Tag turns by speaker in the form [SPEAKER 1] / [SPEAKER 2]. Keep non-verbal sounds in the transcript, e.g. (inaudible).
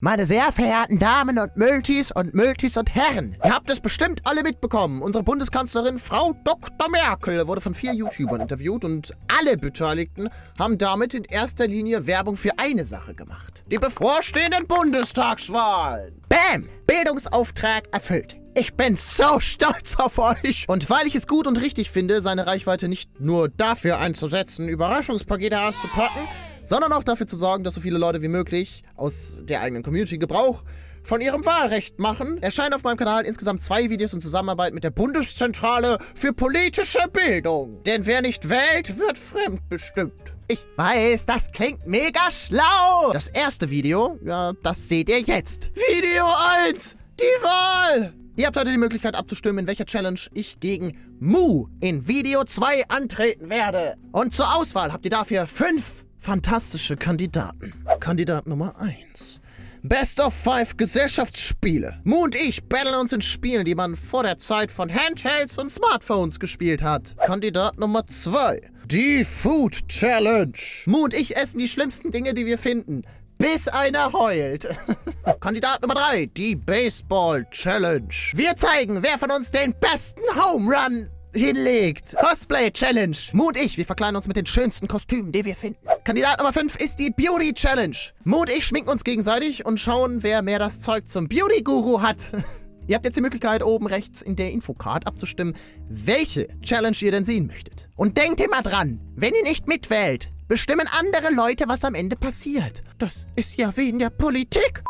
[SPEAKER 1] Meine sehr verehrten Damen und Multis und Multis und Herren, ihr habt es bestimmt alle mitbekommen. Unsere Bundeskanzlerin Frau Dr. Merkel wurde von vier YouTubern interviewt und alle Beteiligten haben damit in erster Linie Werbung für eine Sache gemacht. Die bevorstehenden Bundestagswahlen. Bam! Bildungsauftrag erfüllt. Ich bin so stolz auf euch. Und weil ich es gut und richtig finde, seine Reichweite nicht nur dafür einzusetzen, Überraschungspakete auszupacken, sondern auch dafür zu sorgen, dass so viele Leute wie möglich aus der eigenen Community Gebrauch von ihrem Wahlrecht machen, erscheinen auf meinem Kanal insgesamt zwei Videos in Zusammenarbeit mit der Bundeszentrale für politische Bildung. Denn wer nicht wählt, wird fremdbestimmt. Ich weiß, das klingt mega schlau. Das erste Video, ja, das seht ihr jetzt. Video 1, die Wahl. Ihr habt heute die Möglichkeit abzustimmen, in welcher Challenge ich gegen Mu in Video 2 antreten werde. Und zur Auswahl habt ihr dafür fünf fantastische Kandidaten. Kandidat Nummer 1. Best of Five Gesellschaftsspiele. Mu und ich battlen uns in Spielen, die man vor der Zeit von Handhelds und Smartphones gespielt hat. Kandidat Nummer 2. Die Food Challenge. Mu und ich essen die schlimmsten Dinge, die wir finden bis einer heult. (laughs) Kandidat Nummer 3, die Baseball Challenge. Wir zeigen, wer von uns den besten Home Run hinlegt. Cosplay Challenge. Mu und ich, wir verkleiden uns mit den schönsten Kostümen, die wir finden. Kandidat Nummer 5 ist die Beauty Challenge. Mu und ich schminken uns gegenseitig und schauen, wer mehr das Zeug zum Beauty Guru hat. (laughs) Ihr habt jetzt die Möglichkeit, oben rechts in der Infocard abzustimmen, welche Challenge ihr denn sehen möchtet. Und denkt immer dran, wenn ihr nicht mitwählt, bestimmen andere Leute, was am Ende passiert. Das ist ja wie in der Politik.